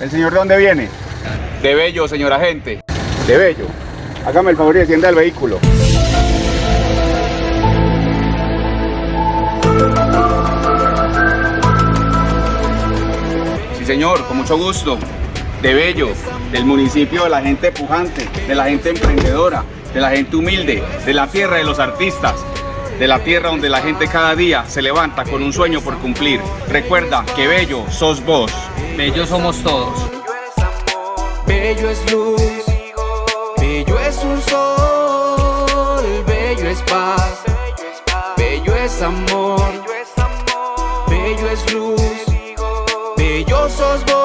¿El señor de dónde viene? De Bello, señor agente. De Bello. Hágame el favor y descienda del vehículo. Sí, señor, con mucho gusto. De Bello, del municipio de la gente pujante, de la gente emprendedora, de la gente humilde, de la tierra de los artistas, de la tierra donde la gente cada día se levanta con un sueño por cumplir. Recuerda que bello sos vos. Bello somos todos. Bello es luz, bello es un sol, bello es paz, bello es amor, bello es luz, bello sos vos.